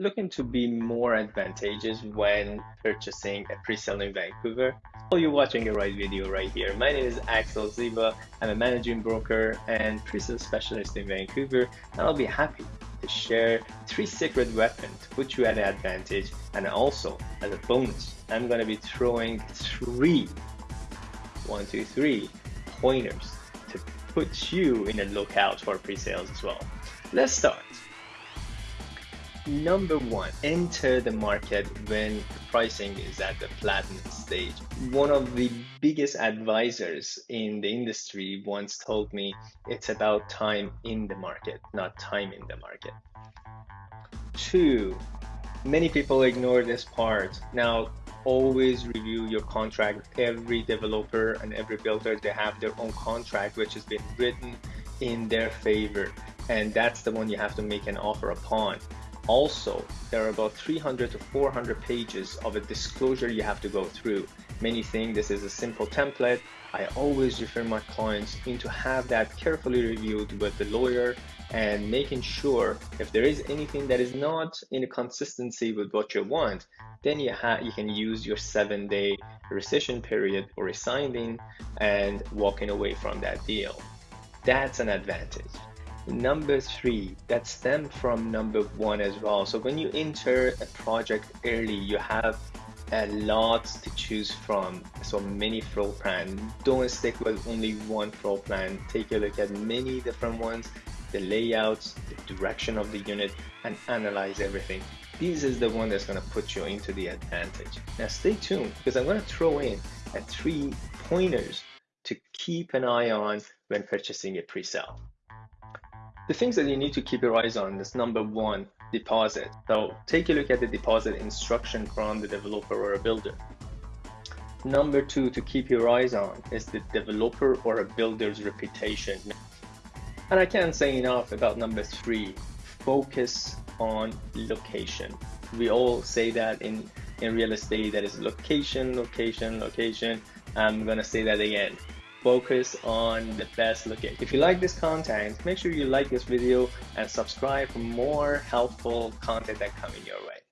looking to be more advantageous when purchasing a pre-sale in Vancouver, well, you're watching the right video right here. My name is Axel Ziba. I'm a managing broker and pre-sale specialist in Vancouver, and I'll be happy to share three secret weapons to put you at an advantage. And also, as a bonus, I'm gonna be throwing three, one, two, three pointers to put you in a lookout for pre-sales as well. Let's start. Number one, enter the market when pricing is at the platinum stage. One of the biggest advisors in the industry once told me it's about time in the market, not time in the market. Two, many people ignore this part. Now, always review your contract. Every developer and every builder, they have their own contract, which has been written in their favor. And that's the one you have to make an offer upon. Also, there are about 300 to 400 pages of a disclosure you have to go through. Many think this is a simple template. I always refer my clients into have that carefully reviewed with the lawyer and making sure if there is anything that is not in a consistency with what you want, then you, you can use your seven day rescission period or resigning and walking away from that deal. That's an advantage. Number three, that stem from number one as well. So when you enter a project early, you have a lot to choose from. So many floor plan. Don't stick with only one floor plan. Take a look at many different ones, the layouts, the direction of the unit, and analyze everything. This is the one that's gonna put you into the advantage. Now stay tuned because I'm gonna throw in a three pointers to keep an eye on when purchasing a pre-sale. The things that you need to keep your eyes on is number one, deposit. So take a look at the deposit instruction from the developer or a builder. Number two to keep your eyes on is the developer or a builder's reputation. And I can't say enough about number three, focus on location. We all say that in, in real estate, that is location, location, location. I'm gonna say that again focus on the best looking. If you like this content, make sure you like this video and subscribe for more helpful content that coming your way.